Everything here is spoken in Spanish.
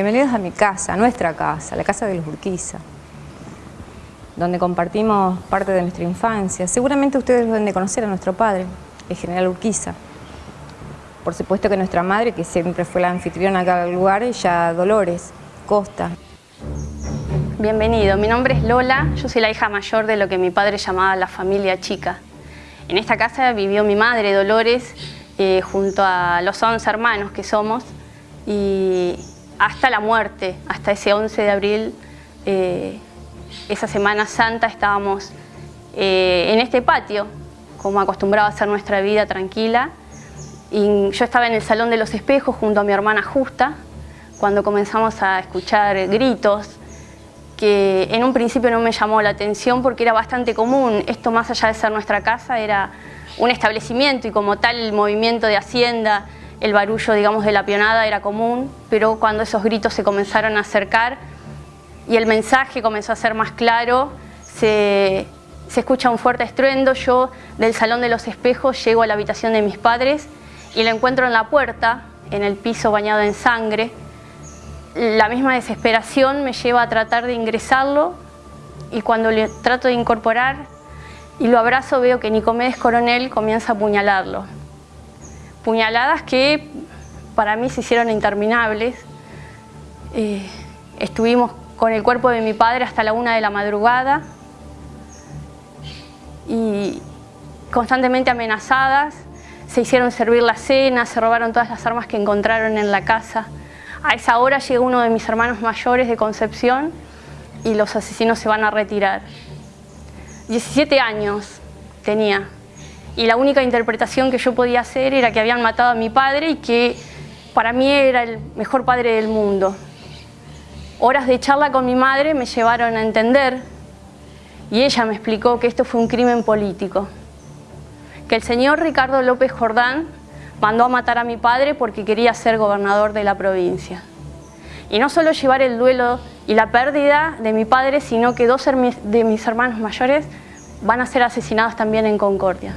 Bienvenidos a mi casa, a nuestra casa, la casa de los Urquiza, donde compartimos parte de nuestra infancia. Seguramente ustedes deben de conocer a nuestro padre, el general Urquiza. Por supuesto que nuestra madre, que siempre fue la anfitriona acá del lugar, ella Dolores Costa. Bienvenido, mi nombre es Lola, yo soy la hija mayor de lo que mi padre llamaba la familia chica. En esta casa vivió mi madre, Dolores, eh, junto a los 11 hermanos que somos, y hasta la muerte, hasta ese 11 de abril, eh, esa Semana Santa, estábamos eh, en este patio, como acostumbraba a ser nuestra vida tranquila, y yo estaba en el Salón de los Espejos junto a mi hermana Justa, cuando comenzamos a escuchar gritos, que en un principio no me llamó la atención porque era bastante común. Esto más allá de ser nuestra casa era un establecimiento y como tal el movimiento de Hacienda, el barullo digamos de la pionada era común, pero cuando esos gritos se comenzaron a acercar y el mensaje comenzó a ser más claro, se, escucha un fuerte estruendo, yo del Salón de los Espejos llego a la habitación de mis padres y lo encuentro en la puerta, en el piso bañado en sangre, la misma desesperación me lleva a tratar de ingresarlo y cuando le trato de incorporar y lo abrazo veo que Nicomedes Coronel comienza a apuñalarlo. Puñaladas que para mí se hicieron interminables. Eh, estuvimos con el cuerpo de mi padre hasta la una de la madrugada y constantemente amenazadas. Se hicieron servir la cena, se robaron todas las armas que encontraron en la casa. A esa hora llega uno de mis hermanos mayores de Concepción y los asesinos se van a retirar. 17 años tenía y la única interpretación que yo podía hacer era que habían matado a mi padre y que para mí era el mejor padre del mundo. Horas de charla con mi madre me llevaron a entender y ella me explicó que esto fue un crimen político. Que el señor Ricardo López Jordán mandó a matar a mi padre porque quería ser gobernador de la provincia. Y no solo llevar el duelo y la pérdida de mi padre, sino que dos de mis hermanos mayores van a ser asesinados también en Concordia.